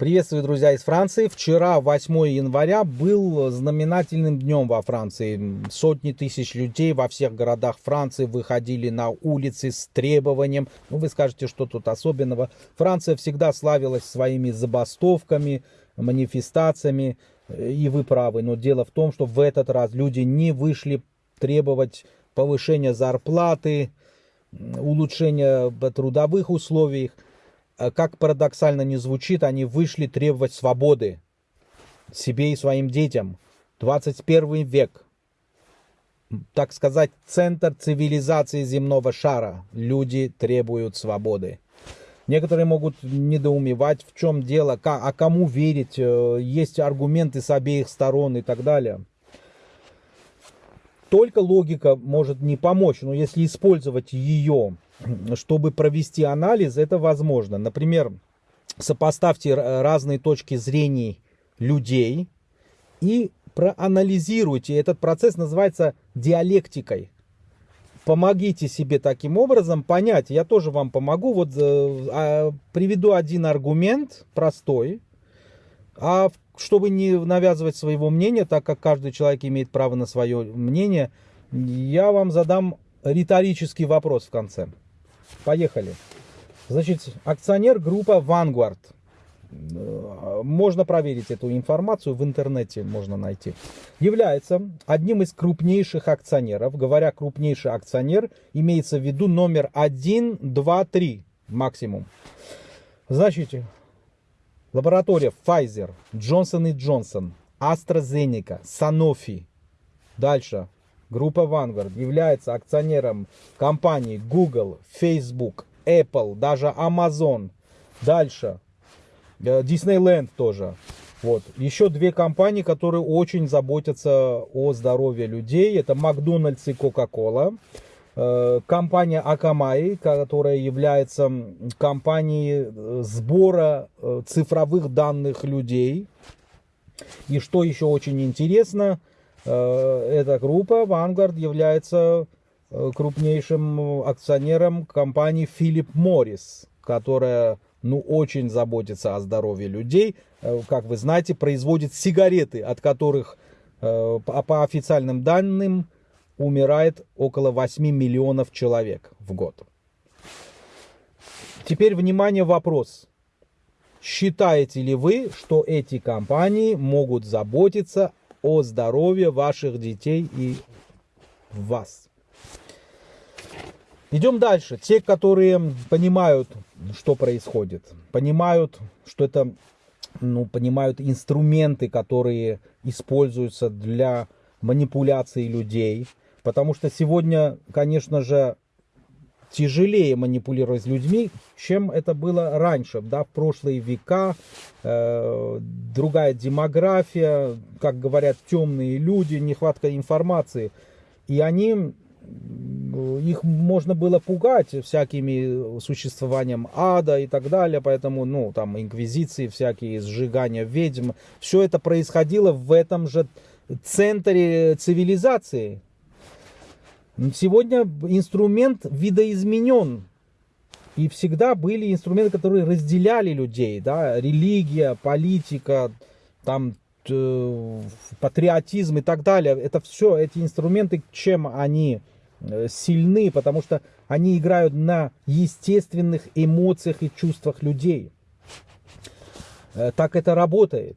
Приветствую, друзья, из Франции. Вчера, 8 января, был знаменательным днем во Франции. Сотни тысяч людей во всех городах Франции выходили на улицы с требованием. Ну, вы скажете, что тут особенного. Франция всегда славилась своими забастовками, манифестациями, и вы правы. Но дело в том, что в этот раз люди не вышли требовать повышения зарплаты, улучшения трудовых условий. Э, как парадоксально не звучит, они вышли требовать свободы себе и своим детям. 21 век, так сказать, центр цивилизации земного шара. Люди требуют свободы. Некоторые могут недоумевать, в чем дело, а кому верить, э, есть аргументы с обеих сторон и так далее. Только логика может не помочь, но если использовать ее чтобы провести анализ, это возможно. Например, сопоставьте разные точки зрения людей и проанализируйте. Этот процесс называется диалектикой. Помогите себе таким образом понять. Я тоже вам помогу. Вот э, а, приведу один аргумент простой. А чтобы не навязывать своего мнения, так как каждый человек имеет право на свое мнение, я вам задам риторический вопрос в конце. Поехали. Значит, акционер группа Vanguard. Можно проверить эту информацию в интернете, можно найти. Является одним из крупнейших акционеров. Говоря крупнейший акционер, имеется в виду номер 1, 2, 3 максимум. Значит, лаборатория Pfizer, Johnson Johnson, AstraZeneca, Sanofi. Дальше. Группа Vanguard является акционером компаний Google, Facebook, Apple, даже Amazon. Дальше. Disneyland э, тоже. Вот. Еще две компании, которые очень заботятся о здоровье людей. Это Макдональдс и Coca-Cola. Э, компания Akamai, которая является компанией э, сбора цифровых данных людей. И что еще очень интересно, эта группа Vanguard является э, крупнейшим акционером компании Philip Morris, которая ну, очень заботится о здоровье людей. Э, как вы знаете, производит сигареты, от которых по официальным данным умирает около 8 миллионов человек в год. Теперь, внимание, вопрос. Считаете ли вы, что эти компании могут заботиться о здоровье ваших детей и вас. Идем дальше. Те, которые понимают, что происходит, понимают, что это, ну, понимают инструменты, которые используются для манипуляции людей. Потому что сегодня, конечно же, тяжелее манипулировать людьми, чем это было раньше, да, в прошлые века, э, другая демография, как говорят, темные люди, нехватка информации, и они, их можно было пугать всякими существованием ада и так далее, поэтому, ну, там, инквизиции всякие, сжигания ведьм, все это происходило в этом же центре цивилизации, Сегодня инструмент видоизменен. И всегда были инструменты, которые разделяли людей, да, религия, политика, там, э, патриотизм и так далее. Это все, эти инструменты, чем они э, сильны, потому что они играют на естественных эмоциях и чувствах людей. Э, так это работает.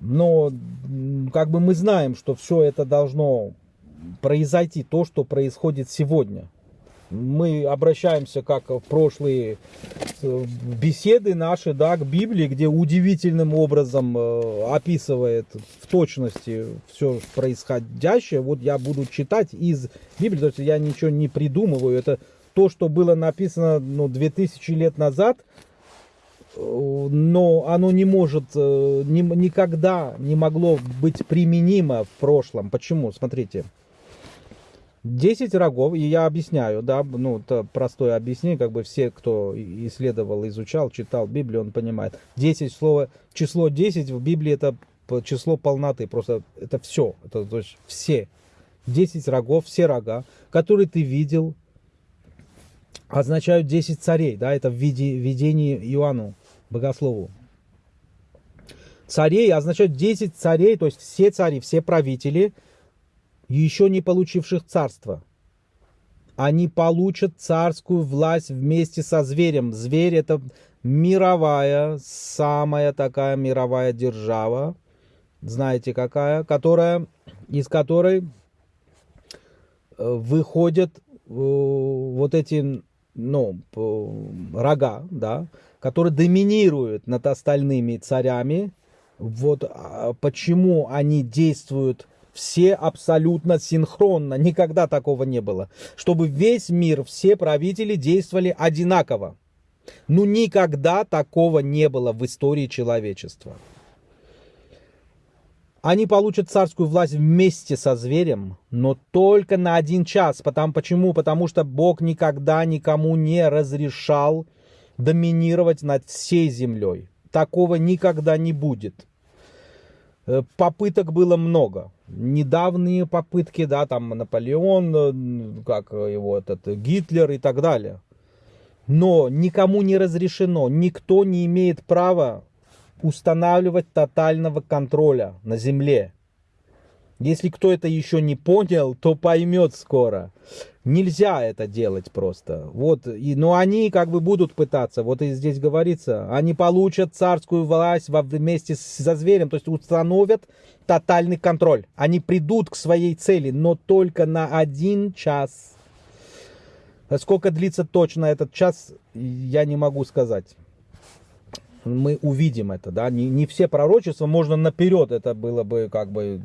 Но как бы мы знаем, что все это должно произойти то, что происходит сегодня. Мы обращаемся, как в прошлые э, беседы наши, да, к Библии, где удивительным образом э, описывает в точности все происходящее. Вот я буду читать из Библии, то есть я ничего не придумываю. Это то, что было написано ну, 2000 лет назад, э, но оно не может, ни, никогда не могло быть применимо в прошлом. Почему? Смотрите. 10 рогов, и я объясняю, да, ну, это простое объяснение, как бы все, кто исследовал, изучал, читал Библию, он понимает. 10 слово, число 10 в Библии это число полноты, просто это все, это то есть все. 10 рогов, все рога, которые ты видел, означают 10 царей, да, это в виде, видении Иоанну, богослову. царей означает 10 царей, то есть все цари, все правители, еще не получивших царство. Они получат царскую власть вместе со зверем. Зверь это мировая, самая такая мировая держава, знаете какая, которая, из которой э, выходят э, вот эти ну, рога, да, которые доминируют над остальными царями. Вот а, почему они действуют все абсолютно синхронно. Никогда такого не было. Чтобы весь мир, все правители действовали одинаково. Ну, никогда такого не было в истории человечества. Они получат царскую власть вместе со зверем, но только на один час. Потому, почему? Потому что Бог никогда никому не разрешал доминировать над всей землей. Такого никогда не будет. Э, попыток было много. Недавние попытки, да, там Наполеон, э, как его этот Гитлер и так далее. Но никому не разрешено, никто не имеет права устанавливать тотального контроля на земле. Если кто это еще не понял, то поймет скоро. Нельзя это делать просто. Вот, и, но они как бы будут пытаться. Вот и здесь говорится, они получат царскую власть вместе со зверем, то есть установят тотальный контроль. Они придут к своей цели, но только на один час. Сколько длится точно этот час, я не могу сказать мы увидим это, да, не, не все пророчества можно наперед, это было бы как бы,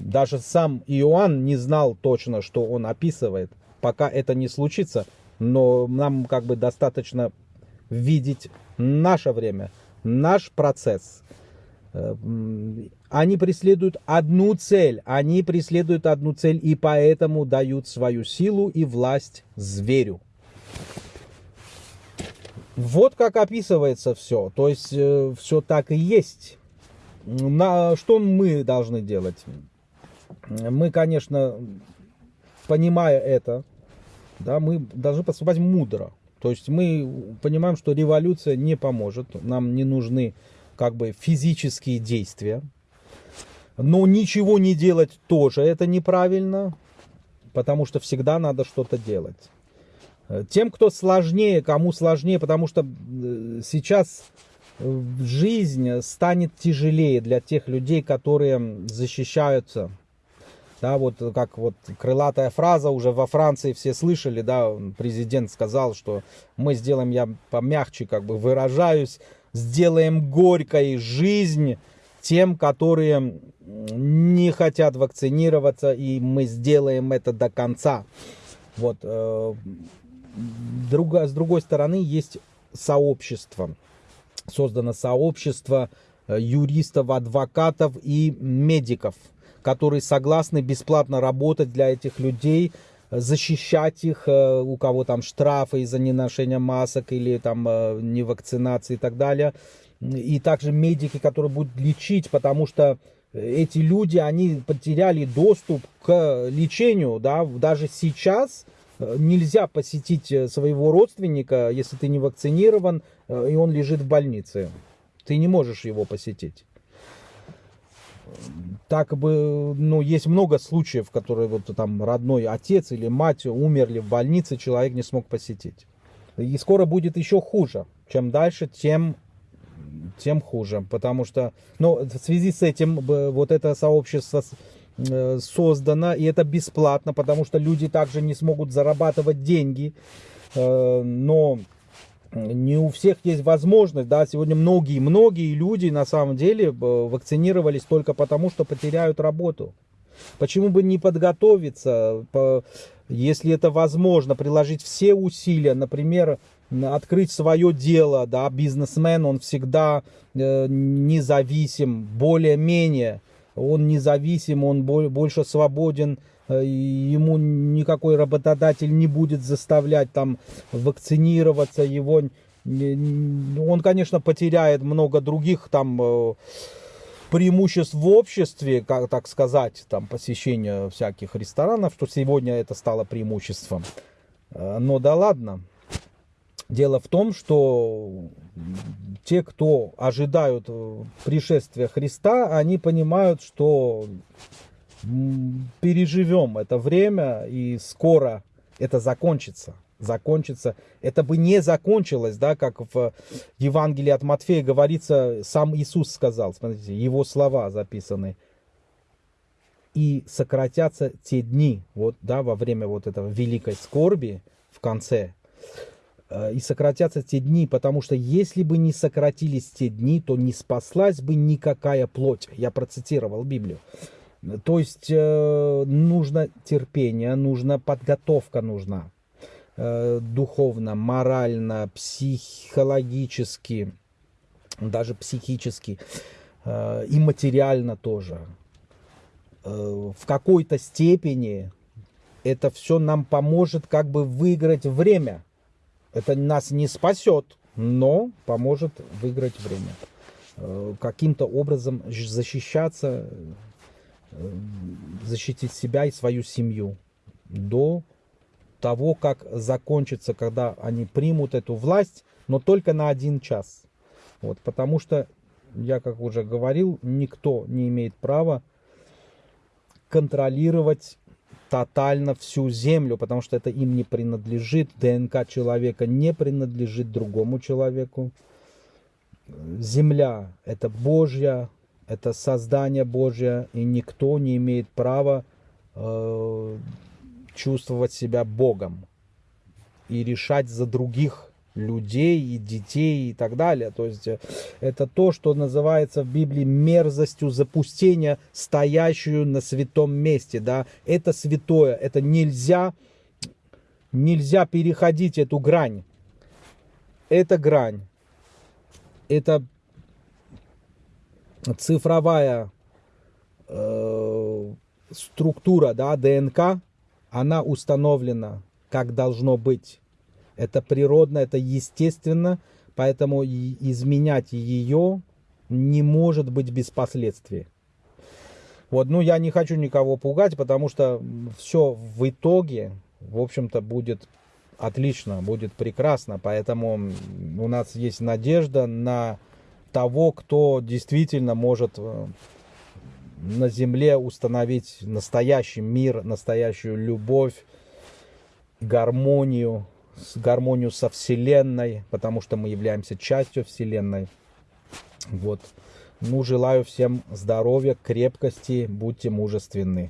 даже сам Иоанн не знал точно, что он описывает, пока это не случится, но нам как бы достаточно видеть наше время, наш процесс. Э, они преследуют одну цель, они преследуют одну цель и поэтому дают свою силу и власть зверю. Вот как описывается все. То есть э, все так и есть. На, что мы должны делать? Мы, конечно, понимая это, да, мы должны поступать мудро. То есть мы понимаем, что революция не поможет. Нам не нужны как бы физические действия. Но ничего не делать тоже это неправильно, потому что всегда надо что-то делать. Э, тем, кто сложнее, кому сложнее, потому что э, сейчас э, жизнь станет тяжелее для тех людей, которые защищаются. Да, вот как вот крылатая фраза уже во Франции все слышали, да, президент сказал, что мы сделаем, я помягче как бы выражаюсь, сделаем горькой жизнь тем, которые не хотят вакцинироваться, и мы сделаем это до конца. Вот, друга, с другой стороны, есть сообщество. Создано сообщество э, юристов, адвокатов и медиков, которые согласны бесплатно работать для этих людей, защищать их, э, у кого там штрафы из-за неношения масок или там э, невакцинации и так далее. И также медики, которые будут лечить, потому что эти люди, они потеряли доступ к лечению, да, даже сейчас Э, нельзя посетить э, своего родственника, если ты не вакцинирован, э, и он лежит в больнице. Ты не можешь его посетить. Так бы, ну, есть много случаев, которые вот там родной отец или мать умерли в больнице, человек не смог посетить. И скоро будет еще хуже. Чем дальше, тем, тем хуже. Потому что, ну, в связи с этим вот это сообщество Э, создано, и это бесплатно, потому что люди также не смогут зарабатывать деньги, э, но не у всех есть возможность, да, сегодня многие, многие люди на самом деле э, вакцинировались только потому, что потеряют работу. Почему бы не подготовиться, если это возможно, приложить все усилия, например, открыть свое дело, да, бизнесмен, он всегда независим, более-менее, он независим, он больше свободен, э, ему никакой работодатель не будет заставлять там вакцинироваться, его, он, конечно, потеряет много других там э, преимуществ в обществе, как так сказать, там посещение всяких ресторанов, что сегодня это стало преимуществом. Э, но да ладно. Дело в том, что те, кто ожидают пришествия Христа, они понимают, что переживем это время и скоро это закончится закончится. Это бы не закончилось, да, как в Евангелии от Матфея говорится, сам Иисус сказал, смотрите, его слова записаны. И сократятся те дни, вот, да, во время вот этого великой скорби в конце, э, и сократятся те дни, потому что если бы не сократились те дни, то не спаслась бы никакая плоть. Я процитировал Библию. То есть э, нужно терпение, нужна подготовка нужна. Э, духовно, морально, психологически, даже психически э, и материально тоже. В какой-то степени это все нам поможет как бы выиграть время. Это нас не спасет, но поможет выиграть время. Каким-то образом защищаться, защитить себя и свою семью до того, как закончится, когда они примут эту власть, но только на один час. Вот, потому что, я как уже говорил, никто не имеет права контролировать тотально всю землю, потому что это им не принадлежит. ДНК человека не принадлежит другому человеку. Земля – это Божья, это создание Божье, и никто не имеет права э, чувствовать себя Богом и решать за других людей и детей и так далее. То есть э, это то, что называется в Библии мерзостью запустения, стоящую на святом месте. Да? Это святое, это нельзя, нельзя переходить эту грань. Это грань. Это цифровая э, структура да, ДНК, она установлена, как должно быть. Это природно, это естественно, поэтому изменять ее не может быть без последствий. Вот, ну, я не хочу никого пугать, потому что все в итоге, в общем-то, будет отлично, будет прекрасно. Поэтому у нас есть надежда на того, кто действительно может э, на земле установить настоящий мир, настоящую любовь, гармонию, гармонию со Вселенной, потому что мы являемся частью Вселенной. Вот. Ну, желаю всем здоровья, крепкости, будьте мужественны.